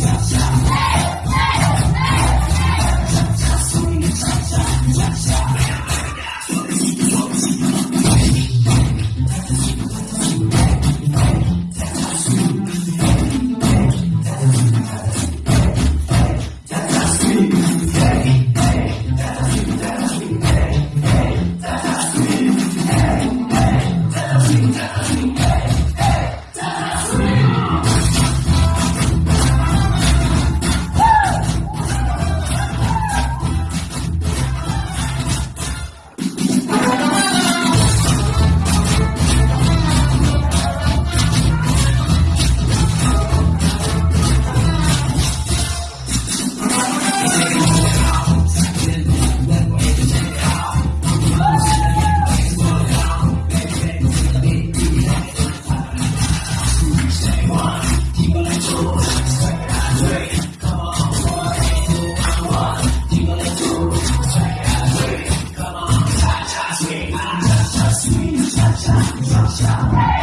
yeah. Cha cha.